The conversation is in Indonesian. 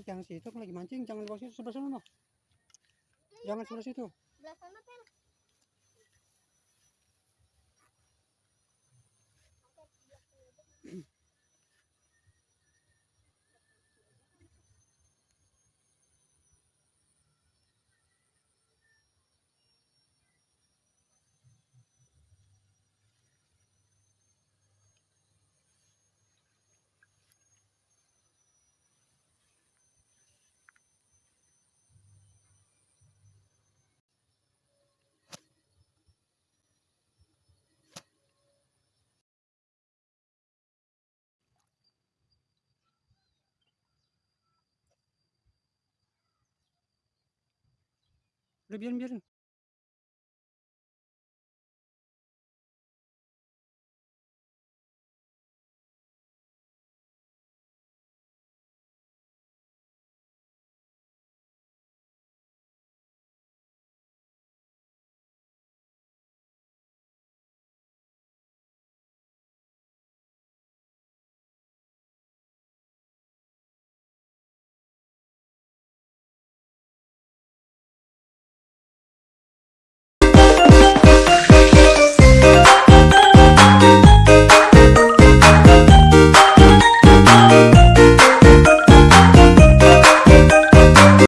Eh, jangan situ lagi mancing, jangan di bawah situ sebelah sana no. Jangan sebelah situ. Belah sana, Pel. Gelin gelin gelin.